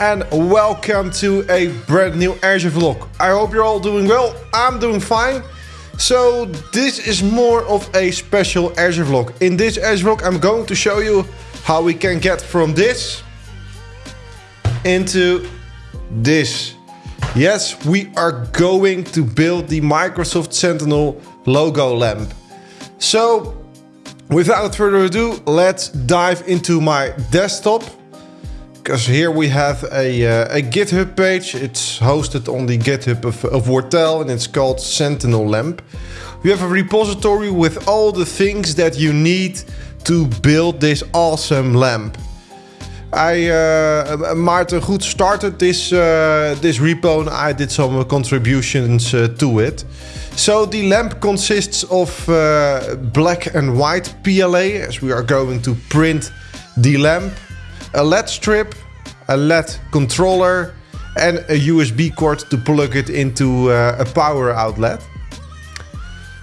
And welcome to a brand new Azure vlog. I hope you're all doing well. I'm doing fine. So this is more of a special Azure vlog. In this Azure vlog I'm going to show you how we can get from this into this. Yes, we are going to build the Microsoft Sentinel logo lamp. So without further ado, let's dive into my desktop because here we have a, uh, a GitHub page. It's hosted on the GitHub of, of Wortell and it's called Sentinel Lamp. We have a repository with all the things that you need to build this awesome lamp. I, uh, Maarten Goet started this, uh, this repo and I did some contributions uh, to it. So the lamp consists of uh, black and white PLA as we are going to print the lamp a LED strip, a LED controller and a USB cord to plug it into uh, a power outlet.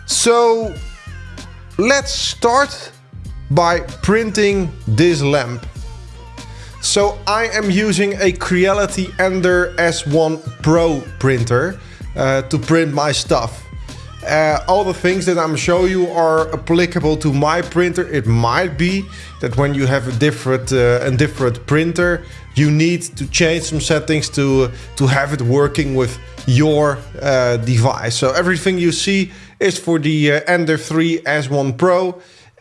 So let's start by printing this lamp. So I am using a Creality Ender S1 Pro printer uh, to print my stuff. Uh, all the things that I'm showing you are applicable to my printer. It might be that when you have a different uh, a different printer, you need to change some settings to to have it working with your uh, device. So everything you see is for the uh, Ender 3 S1 Pro.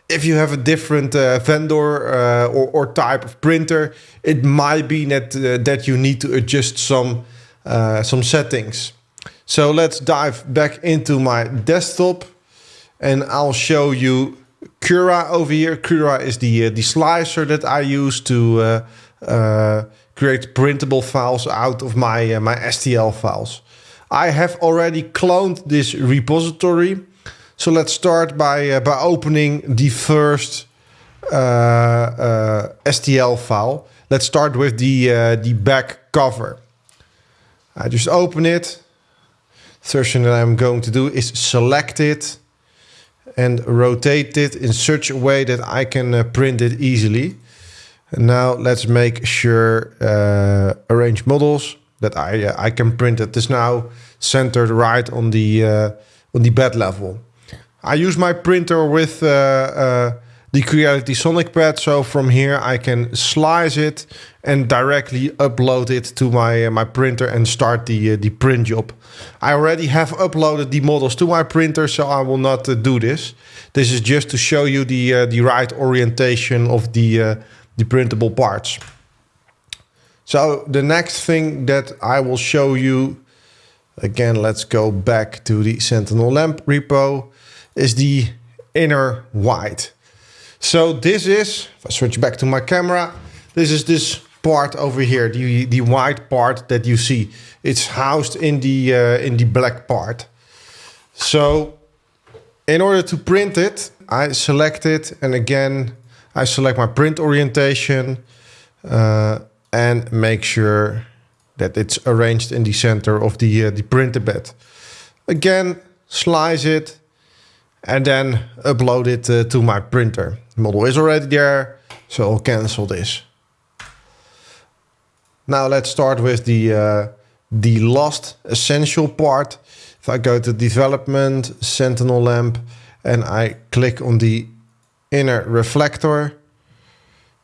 If you have a different uh, vendor uh, or, or, type of printer, it might be that that you need to adjust some some settings. So let's dive back into my desktop and I'll show you Cura over here. Cura is the, uh, the slicer that I use to uh, uh, create printable files out of my, uh, my STL files. I have already cloned this repository. So let's start by, uh, by opening the first STL file. Let's start with the, the back cover. I just open it Thing that I'm going to do is select it and rotate it in such a way that I can uh, print it easily. And now let's make sure uh, arrange models that I uh, I can print it. This now centered right on the uh, on the bed level. I use my printer with uh, uh, the Creality Sonic Pad. So from here I can slice it and directly upload it to my uh, my printer and start the uh, the print job. I already have uploaded the models to my printer, so I will not uh, do this. This is just to show you the uh, the right orientation of the uh, the printable parts. So the next thing that I will show you, again, let's go back to the Sentinel lamp repo, is the inner white. So this is, if I switch back to my camera, this is this part over here, the, the white part that you see. It's housed in the, uh, in the black part. So in order to print it, I select it and again, I select my print orientation uh, and make sure that it's arranged in the center of the, uh, the printer bed. Again, slice it and then upload it uh, to my printer. Model is already there, so I'll cancel this. Now let's start with the, uh, the last essential part. If I go to development, Sentinel lamp, and I click on the inner reflector,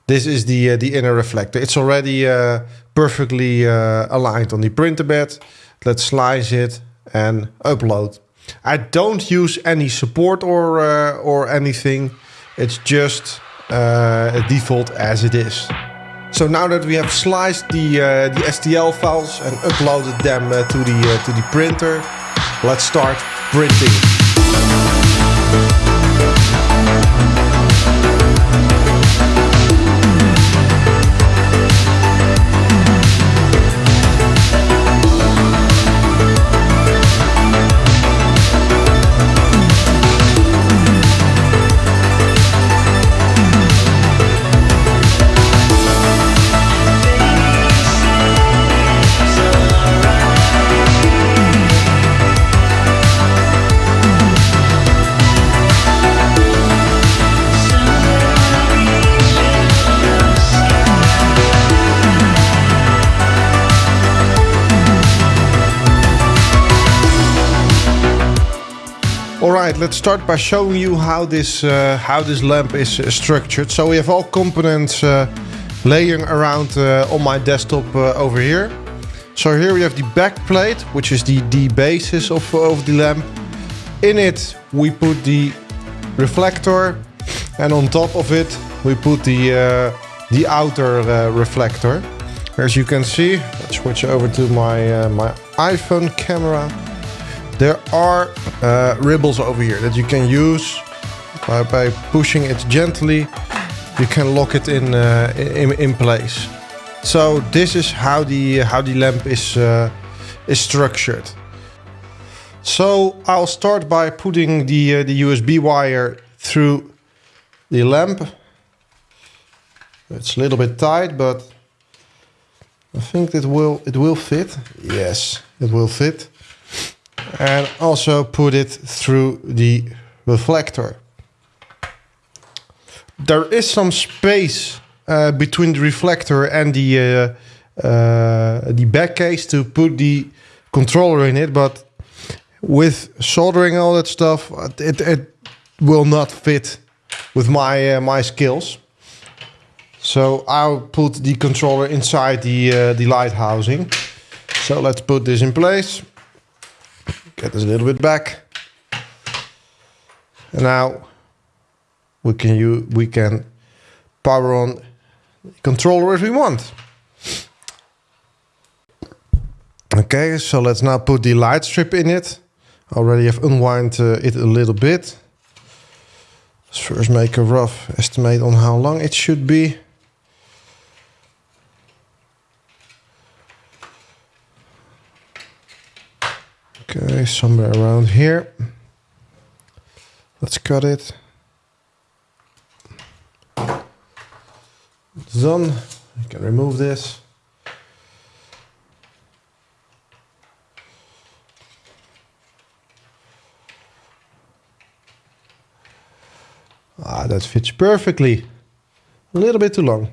this is the, uh, the inner reflector. It's already uh, perfectly uh, aligned on the printer bed. Let's slice it and upload. I don't use any support or, uh, or anything. It's just uh, a default as it is. So now that we have sliced the, uh, the STL files and uploaded them uh, to, the, uh, to the printer, let's start printing. Let's start by showing you how this uh, how this lamp is uh, structured. So we have all components uh, laying around uh, on my desktop over here. So here we have the back plate, which is the, the basis of, of the lamp. In it we put the reflector and on top of it we put the, the outer reflector. As you can see, let's switch over to my, my iPhone camera. There are uh, over here that you can use by, by pushing it gently. You can lock it in, uh, in, in place. So this is how the how the lamp is uh, is structured. So I'll start by putting the uh, the USB wire through the lamp. It's a little bit tight, but I think it will it will fit. Yes, it will fit and also put it through the reflector. There is some space uh, between the reflector and the uh, uh, the back case to put the controller in it, but with soldering all that stuff, it, it will not fit with my uh, my skills. So I'll put the controller inside the uh, the light housing. So let's put this in place. Get this a little bit back. And now we can use, we can power on the controller if we want. Okay, so let's now put the light strip in it. Already have unwound uh, it a little bit. Let's first make a rough estimate on how long it should be. Okay, somewhere around here. Let's cut it. It's done. You can remove this. Ah, that fits perfectly. A little bit too long.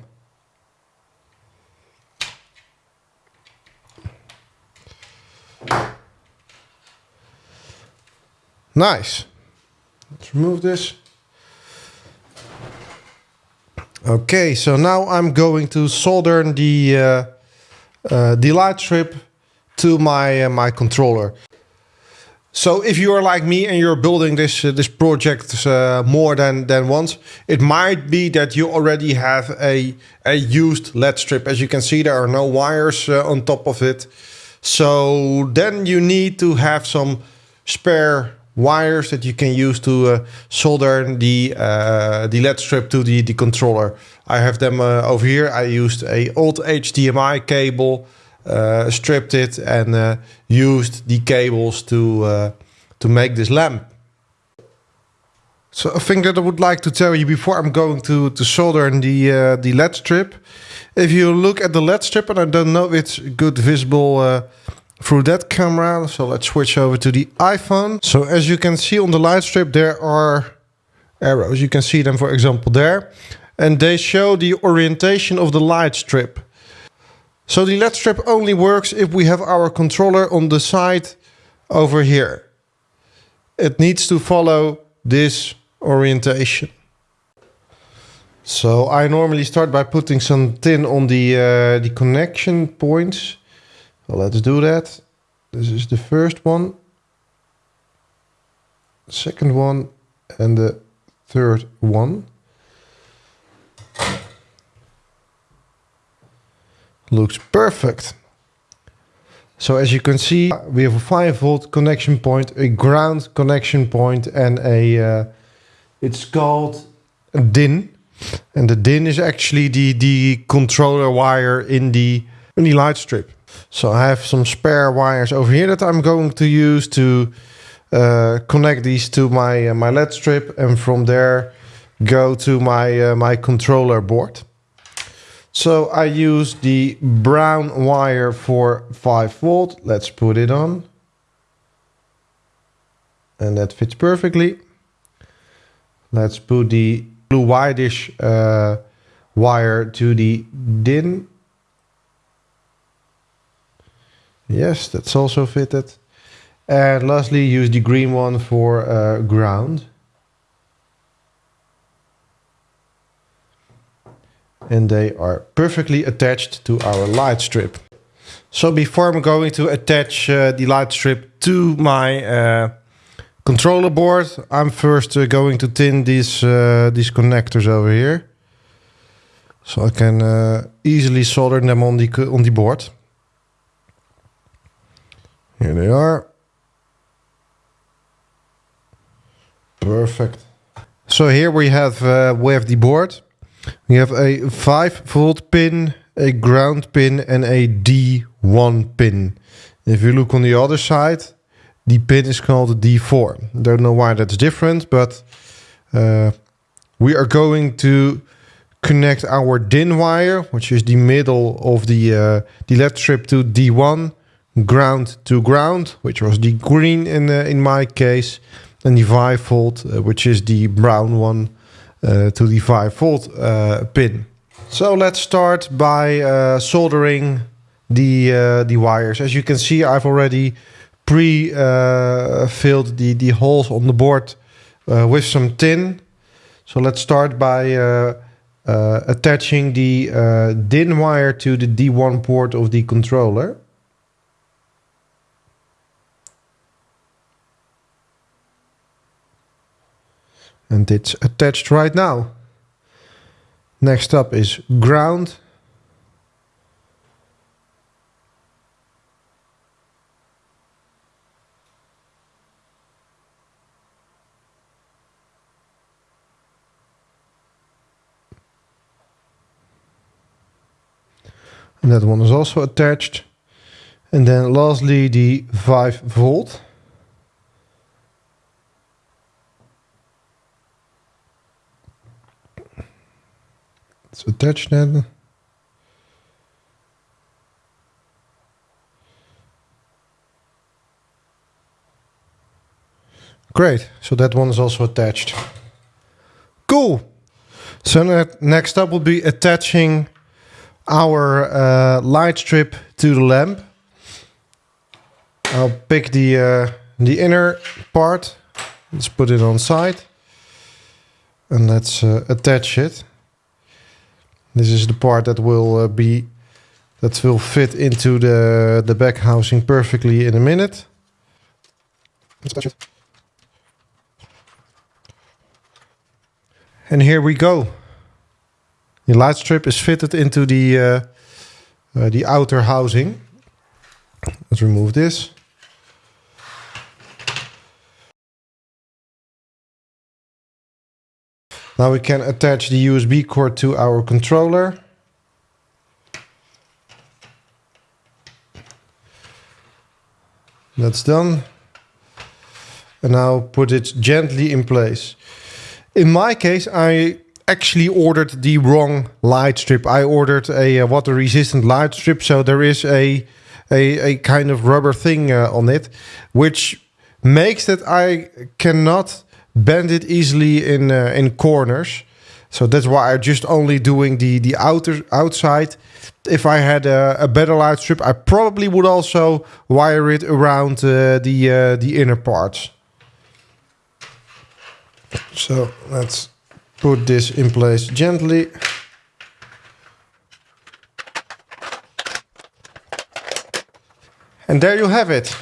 Nice. Let's remove this. Okay, so now I'm going to solder the uh, uh, the light strip to my uh, my controller. So if you are like me and you're building this uh, this project uh, more than than once, it might be that you already have a a used LED strip. As you can see, there are no wires uh, on top of it. So then you need to have some spare wires that you can use to uh, solder the uh, the LED strip to the, the controller. I have them uh, over here. I used a old HDMI cable, uh, stripped it and uh, used the cables to uh, to make this lamp. So a thing that I would like to tell you before I'm going to, to solder the, the LED strip. If you look at the LED strip, and I don't know if it's good visible through that camera. So let's switch over to the iPhone. So as you can see on the light strip, there are arrows. You can see them, for example, there. And they show the orientation of the light strip. So the LED strip only works if we have our controller on the side over here. It needs to follow this orientation. So I normally start by putting some tin on the, uh, the connection points so let's do that. This is the first one, second one, and the third one. Looks perfect. So as you can see, we have a 5 volt connection point, a ground connection point, and a, uh, it's called a DIN. And the DIN is actually the, the controller wire in the, in the light strip. So I have some spare wires over here that I'm going to use to uh, connect these to my uh, my LED strip and from there go to my uh, my controller board. So I use the brown wire for 5 volt. Let's put it on. And that fits perfectly. Let's put the blue whitish uh, wire to the DIN Yes, that's also fitted. And lastly, use the green one for uh, ground. And they are perfectly attached to our light strip. So before I'm going to attach uh, the light strip to my uh, controller board, I'm first uh, going to tin these, uh, these connectors over here. So I can uh, easily solder them on the, on the board. Here they are. Perfect. So here we have uh, we have the board. We have a 5 volt pin, a ground pin and a D1 pin. If you look on the other side, the pin is called D4. Don't know why that's different, but uh, we are going to connect our DIN wire, which is the middle of the, uh, the left strip to D1, ground to ground, which was the green in, uh, in my case, and the 5 volt, uh, which is the brown one, uh, to the 5 volt uh, pin. So let's start by uh, soldering the, uh, the wires. As you can see, I've already pre-filled the, the holes on the board with some tin. So let's start by attaching the DIN wire to the D1 port of the controller. And it's attached right now. Next up is ground. And that one is also attached. And then lastly the 5 volt. It's attached then. Great, so that one is also attached. Cool. So next up will be attaching our uh, light strip to the lamp. I'll pick the uh, the inner part. Let's put it on side. And let's uh, attach it. This is the part that will uh, be that will fit into the the back housing perfectly in a minute. And here we go. The light strip is fitted into the uh, uh, the outer housing. Let's remove this. Now we can attach the USB cord to our controller. That's done. And now put it gently in place. In my case, I actually ordered the wrong light strip. I ordered a, uh, water resistant light strip, so there is a a, a kind of rubber thing uh, on it, which makes that I cannot bend it easily in uh, in corners. So that's why I'm just only doing the the outer outside. If I had a, a better light strip, I probably would also wire it around uh, the uh, the inner parts. So let's put this in place gently. And there you have it.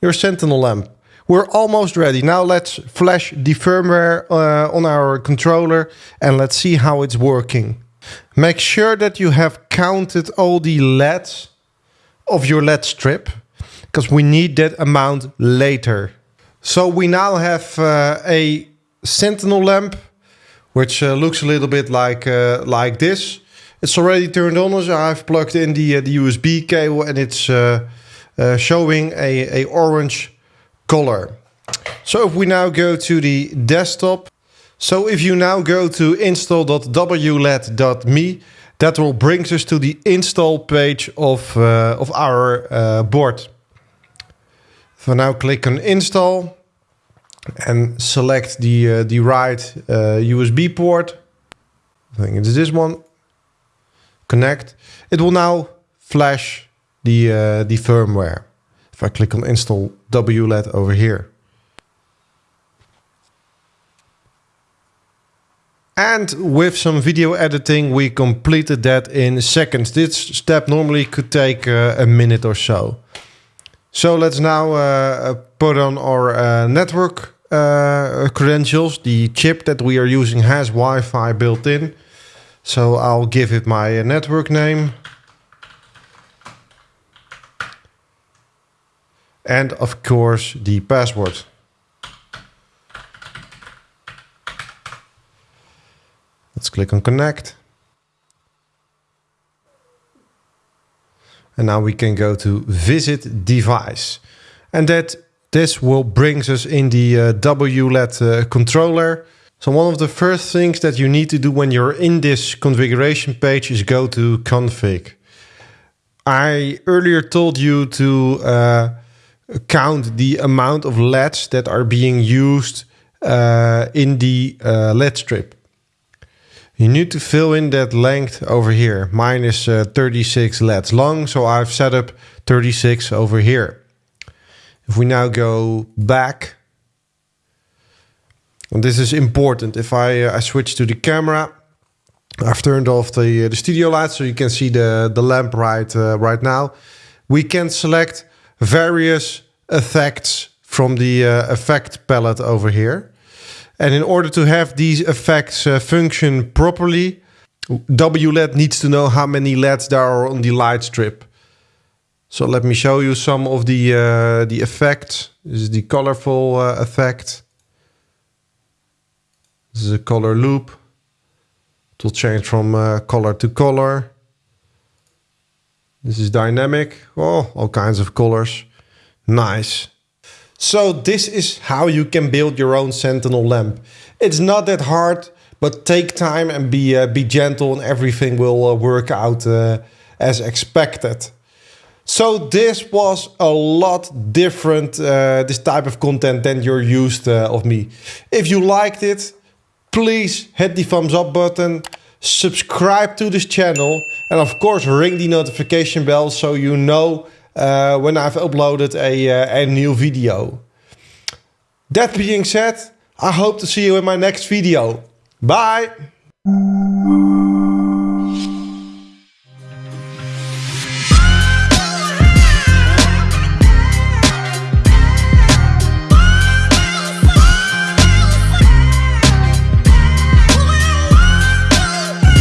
Your Sentinel lamp. We're almost ready. Now let's flash the firmware uh, on our controller and let's see how it's working. Make sure that you have counted all the LEDs of your LED strip because we need that amount later. So we now have uh, a Sentinel lamp, which uh, looks a little bit like uh, like this. It's already turned on, so I've plugged in the uh, the USB cable, and it's uh, showing a, a orange color. So if we now go to the desktop, so if you now go to install.wled.me, that will bring us to the install page of uh, of our board. So now click on install and select the uh, the right uh, USB port. I think it's this one. Connect. It will now flash the uh, the firmware. If I click on install WLED over here. And with some video editing, we completed that in seconds. This step normally could take uh, a minute or so. So let's now uh, put on our uh, network uh, credentials. The chip that we are using has Wi-Fi built in. So I'll give it my network name. And of course the password. Let's click on connect. And now we can go to visit device. And that this will brings us in the uh, WLED uh, controller. So one of the first things that you need to do when you're in this configuration page is go to config. I earlier told you to uh, count the amount of LEDs that are being used uh, in the uh, LED strip. You need to fill in that length over here. Mine is uh, 36 LEDs long, so I've set up 36 over here. If we now go back, and this is important. If I, uh, I switch to the camera, I've turned off the, uh, the studio light so you can see the, the lamp right, uh, right now. We can select various effects from the uh, effect palette over here. And in order to have these effects uh, function properly, WLED needs to know how many LEDs there are on the light strip. So let me show you some of the uh, the effects. This is the colorful uh, effect. This is a color loop. It will change from uh, color to color. This is dynamic. Oh, all kinds of colors. Nice. So this is how you can build your own Sentinel lamp. It's not that hard, but take time and be uh, be gentle, and everything will uh, work out uh, as expected. So this was a lot different, uh, this type of content than you're used uh, of me. If you liked it, please hit the thumbs up button, subscribe to this channel, and of course ring the notification bell so you know uh, when I've uploaded a, uh, a new video. That being said, I hope to see you in my next video. Bye!